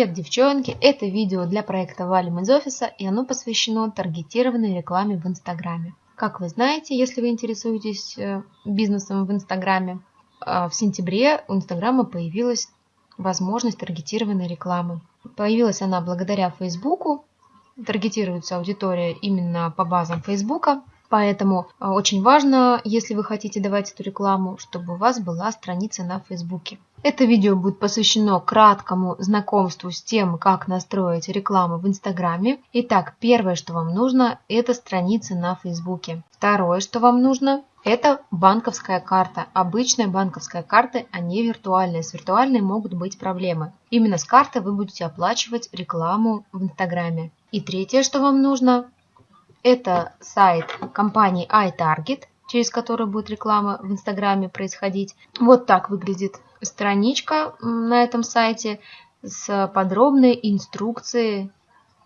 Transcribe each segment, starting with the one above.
Привет, девчонки! Это видео для проекта Валим из офиса, и оно посвящено таргетированной рекламе в Инстаграме. Как вы знаете, если вы интересуетесь э, бизнесом в Инстаграме, а, в сентябре у Инстаграма появилась возможность таргетированной рекламы. Появилась она благодаря Фейсбуку, таргетируется аудитория именно по базам Фейсбука, поэтому а, очень важно, если вы хотите давать эту рекламу, чтобы у вас была страница на Фейсбуке. Это видео будет посвящено краткому знакомству с тем, как настроить рекламу в Инстаграме. Итак, первое, что вам нужно, это страница на Фейсбуке. Второе, что вам нужно, это банковская карта. Обычная банковская карта, а не виртуальная. С виртуальной могут быть проблемы. Именно с карты вы будете оплачивать рекламу в Инстаграме. И третье, что вам нужно, это сайт компании iTarget, через который будет реклама в Инстаграме происходить. Вот так выглядит страничка на этом сайте с подробной инструкцией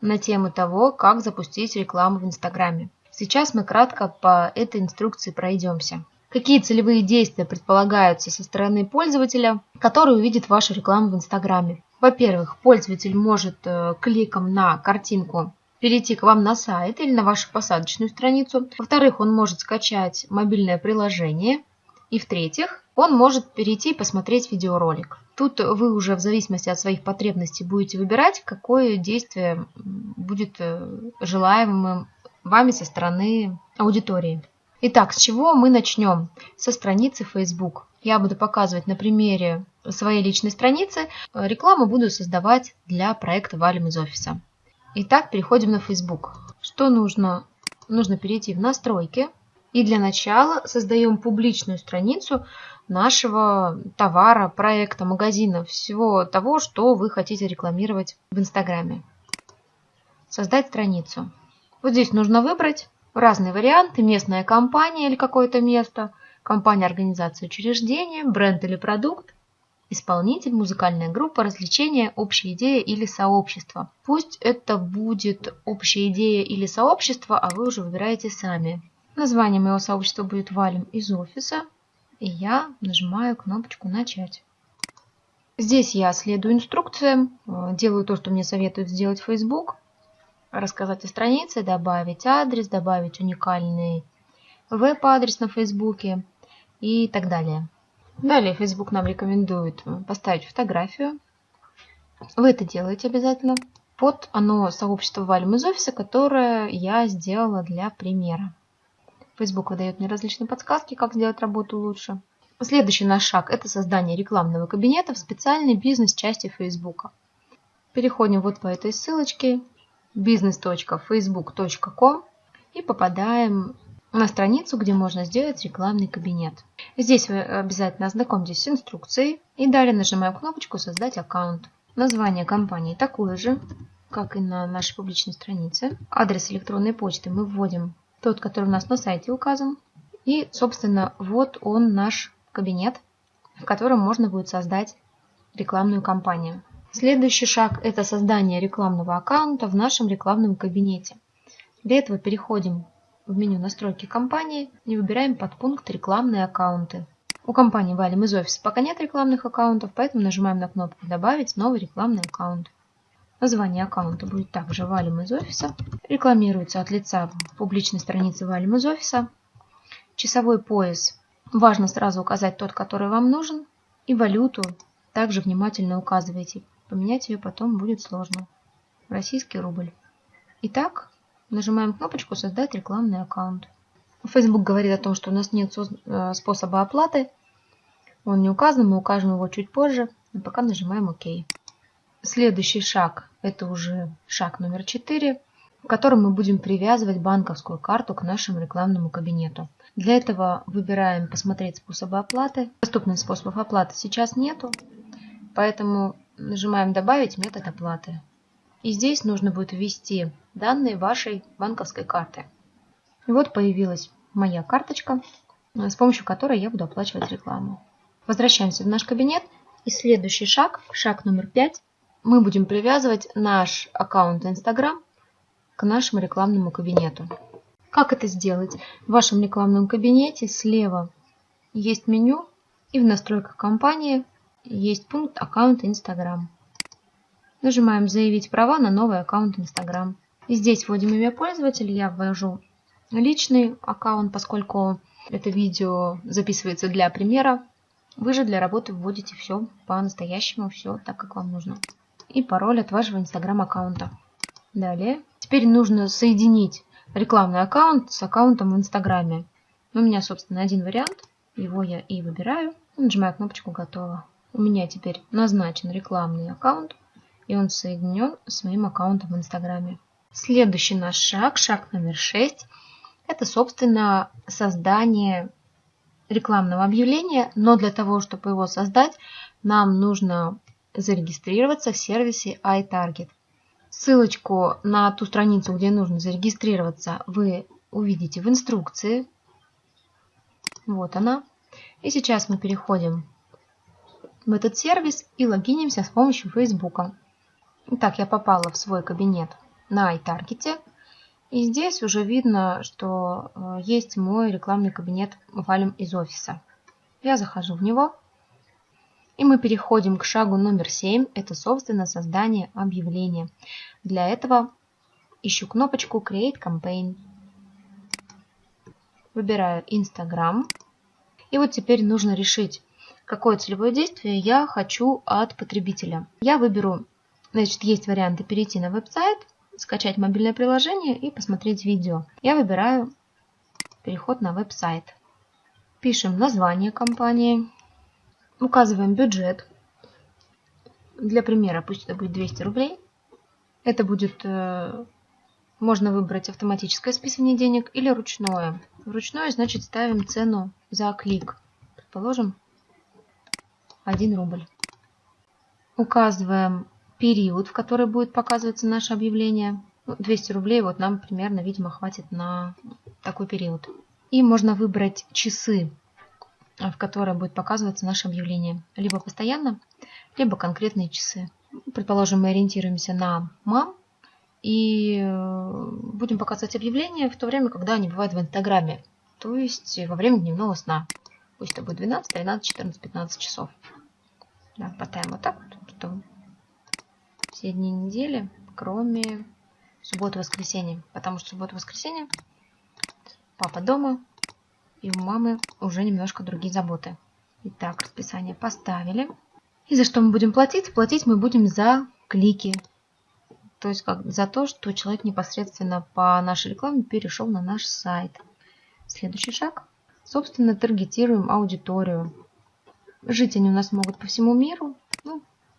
на тему того, как запустить рекламу в Инстаграме. Сейчас мы кратко по этой инструкции пройдемся. Какие целевые действия предполагаются со стороны пользователя, который увидит вашу рекламу в Инстаграме? Во-первых, пользователь может э, кликом на картинку перейти к вам на сайт или на вашу посадочную страницу. Во-вторых, он может скачать мобильное приложение. И в-третьих, он может перейти и посмотреть видеоролик. Тут вы уже в зависимости от своих потребностей будете выбирать, какое действие будет э, желаемым вами со стороны аудитории. Итак, с чего мы начнем? Со страницы Facebook. Я буду показывать на примере своей личной страницы. Рекламу буду создавать для проекта «Валим из офиса». Итак, переходим на Facebook. Что нужно? Нужно перейти в настройки. И для начала создаем публичную страницу нашего товара, проекта, магазина, всего того, что вы хотите рекламировать в Инстаграме. Создать страницу. Вот здесь нужно выбрать разные варианты. Местная компания или какое-то место, компания, организация, учреждение, бренд или продукт, исполнитель, музыкальная группа, развлечение, общая идея или сообщество. Пусть это будет общая идея или сообщество, а вы уже выбираете сами. Название моего сообщества будет «Валим из офиса». И я нажимаю кнопочку «Начать». Здесь я следую инструкциям, делаю то, что мне советует сделать Facebook. Рассказать о странице, добавить адрес, добавить уникальный веб-адрес на Фейсбуке и так далее. Далее Facebook нам рекомендует э, поставить фотографию. Вы это делаете обязательно. Вот оно сообщество Валим из офиса, которое я сделала для примера. Facebook выдает мне различные подсказки, как сделать работу лучше. Следующий наш шаг – это создание рекламного кабинета в специальной бизнес-части Facebook. Переходим вот по этой ссылочке business.facebook.com и попадаем на страницу, где можно сделать рекламный кабинет. Здесь вы обязательно ознакомьтесь с инструкцией и далее нажимаем кнопочку «Создать аккаунт». Название компании такое же, как и на нашей публичной странице. Адрес электронной почты мы вводим тот, который у нас на сайте указан. И, собственно, вот он наш кабинет, в котором можно будет создать рекламную кампанию. Следующий шаг – это создание рекламного аккаунта в нашем рекламном кабинете. Для этого переходим в меню настройки компании и выбираем подпункт рекламные аккаунты. У компании валим из офиса пока нет рекламных аккаунтов, поэтому нажимаем на кнопку «Добавить новый рекламный аккаунт». Название аккаунта будет также «Валим из офиса». Рекламируется от лица публичной страницы «Валим из офиса». Часовой пояс. Важно сразу указать тот, который вам нужен. И валюту также внимательно указывайте. Поменять ее потом будет сложно. Российский рубль. Итак, Нажимаем кнопочку «Создать рекламный аккаунт». Facebook говорит о том, что у нас нет э, способа оплаты. Он не указан, мы укажем его чуть позже. И пока нажимаем ОК. Следующий шаг – это уже шаг номер 4, в котором мы будем привязывать банковскую карту к нашему рекламному кабинету. Для этого выбираем «Посмотреть способы оплаты». Доступных способов оплаты сейчас нету, поэтому нажимаем «Добавить метод оплаты». И здесь нужно будет ввести данные вашей банковской карты. И вот появилась моя карточка, с помощью которой я буду оплачивать рекламу. Возвращаемся в наш кабинет. И следующий шаг, шаг номер пять, мы будем привязывать наш аккаунт Instagram к нашему рекламному кабинету. Как это сделать? В вашем рекламном кабинете слева есть меню и в настройках компании есть пункт аккаунт Instagram. Нажимаем «Заявить права на новый аккаунт Instagram». И здесь вводим имя пользователя. Я ввожу личный аккаунт, поскольку это видео записывается для примера. Вы же для работы вводите все по-настоящему, все так, как вам нужно. И пароль от вашего Instagram аккаунта. Далее. Теперь нужно соединить рекламный аккаунт с аккаунтом в Инстаграме. У меня, собственно, один вариант. Его я и выбираю. Нажимаю кнопочку «Готово». У меня теперь назначен рекламный аккаунт, и он соединен с моим аккаунтом в Инстаграме. Следующий наш шаг, шаг номер 6, это, собственно, создание рекламного объявления, но для того, чтобы его создать, нам нужно зарегистрироваться в сервисе iTarget. Ссылочку на ту страницу, где нужно зарегистрироваться, вы увидите в инструкции. Вот она. И сейчас мы переходим в этот сервис и логинимся с помощью Facebook. Итак, я попала в свой кабинет на iTarget. И здесь уже видно, что э, есть мой рекламный кабинет валим из офиса. Я захожу в него. И мы переходим к шагу номер 7. Это, собственно, создание объявления. Для этого ищу кнопочку Create Campaign. Выбираю Instagram. И вот теперь нужно решить, какое целевое действие я хочу от потребителя. Я выберу, значит, есть варианты перейти на веб-сайт, скачать мобильное приложение и посмотреть видео. Я выбираю переход на веб-сайт. Пишем название компании, указываем бюджет. Для примера пусть это будет 200 рублей. Это будет, э, можно выбрать автоматическое списывание денег или ручное. Ручное значит ставим цену за клик. Предположим, 1 рубль. Указываем период, в который будет показываться наше объявление. 200 ну, рублей вот нам примерно, видимо, хватит на такой период. И можно выбрать часы, в которые будет показываться наше объявление. Либо постоянно, либо конкретные часы. Предположим, мы ориентируемся на мам и э, будем показывать объявления в то время, когда они бывают в Инстаграме. То есть во время дневного сна. Пусть это будет 12, 13, 14, 15 часов. Да, мотаем вот так, чтобы все дни недели, кроме субботы-воскресенья. Потому что суббота-воскресенье папа дома, и у мамы уже немножко другие заботы. Итак, расписание поставили. И за что мы будем платить? Платить мы будем за клики. То есть как за то, что человек непосредственно по нашей рекламе перешел на наш сайт. Следующий шаг. Собственно, таргетируем аудиторию. Жить они у нас могут по всему миру.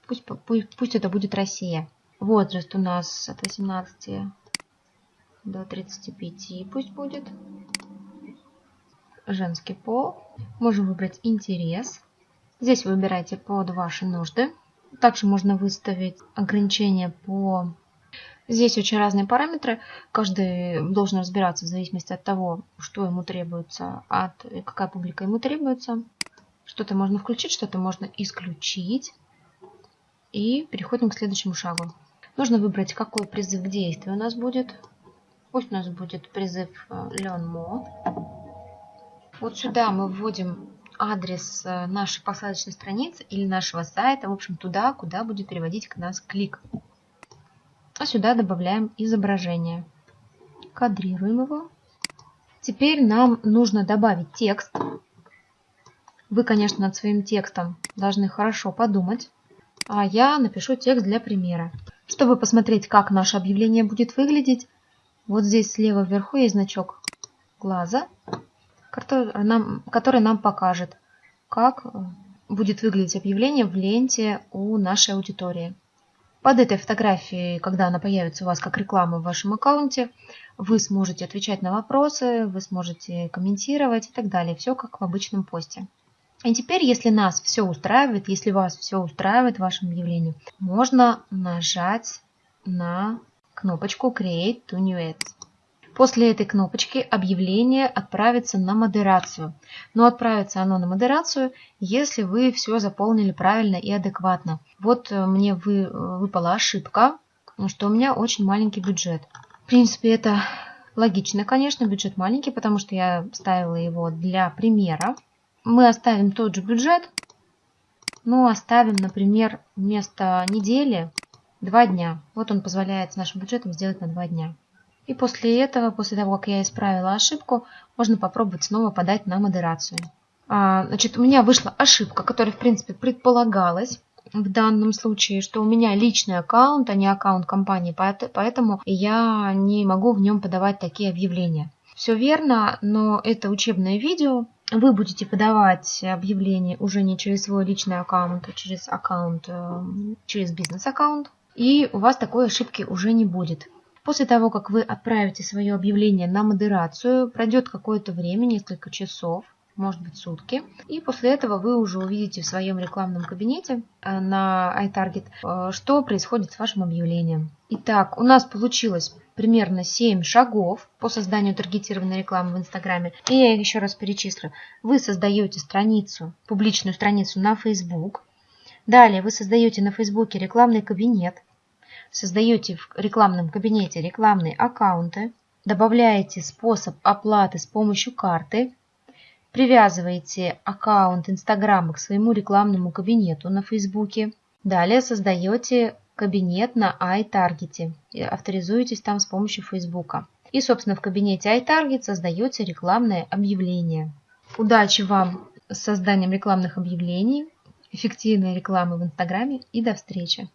Пусть, пусть, пусть это будет Россия. Возраст у нас от 18 до 35 пусть будет. Женский пол. Можем выбрать интерес. Здесь выбирайте под ваши нужды. Также можно выставить ограничения по... Здесь очень разные параметры. Каждый должен разбираться в зависимости от того, что ему требуется, от какая публика ему требуется. Что-то можно включить, что-то можно исключить. И переходим к следующему шагу. Нужно выбрать, какой призыв к действию у нас будет. Пусть у нас будет призыв э, Learn More. Вот сюда мы вводим адрес э, нашей посадочной страницы или нашего сайта, в общем, туда, куда будет переводить к нас клик. А сюда добавляем изображение. Кадрируем его. Теперь нам нужно добавить текст. Вы, конечно, над своим текстом должны хорошо подумать а я напишу текст для примера. Чтобы посмотреть, как наше объявление будет выглядеть, вот здесь слева вверху есть значок глаза, который нам, который нам покажет, как будет выглядеть объявление в ленте у нашей аудитории. Под этой фотографией, когда она появится у вас как реклама в вашем аккаунте, вы сможете отвечать на вопросы, вы сможете комментировать и так далее. Все как в обычном посте. И теперь, если нас все устраивает, если вас все устраивает в вашем объявлении, можно нажать на кнопочку Create to New Ads. После этой кнопочки объявление отправится на модерацию. Но отправится оно на модерацию, если вы все заполнили правильно и адекватно. Вот э, мне вы, э, выпала ошибка, что у меня очень маленький бюджет. В принципе, это логично, конечно, бюджет маленький, потому что я ставила его для примера мы оставим тот же бюджет, но оставим, например, вместо недели два дня. Вот он позволяет с нашим бюджетом сделать на два дня. И после этого, после того, как я исправила ошибку, можно попробовать снова подать на модерацию. А, значит, у меня вышла ошибка, которая, в принципе, предполагалась в данном случае, что у меня личный аккаунт, а не аккаунт компании, поэтому я не могу в нем подавать такие объявления. Все верно, но это учебное видео. Вы будете подавать объявление уже не через свой личный аккаунт, а через аккаунт, э, через бизнес-аккаунт. И у вас такой ошибки уже не будет. После того, как вы отправите свое объявление на модерацию, пройдет какое-то время, несколько часов, может быть сутки. И после этого вы уже увидите в своем рекламном кабинете э, на iTarget, э, что происходит с вашим объявлением. Итак, у нас получилось примерно 7 шагов по созданию таргетированной рекламы в Инстаграме. И я их еще раз перечислю. Вы создаете страницу, публичную страницу на Facebook. Далее вы создаете на Фейсбуке рекламный кабинет. Создаете в рекламном кабинете рекламные аккаунты. Добавляете способ оплаты с помощью карты Привязываете аккаунт Инстаграма к своему рекламному кабинету на Фейсбуке. Далее создаете кабинет на iTarget и авторизуетесь там с помощью Фейсбука. И, собственно, в кабинете iTarget создаете рекламное объявление. Удачи вам с созданием рекламных объявлений, эффективной рекламы в Инстаграме и до встречи!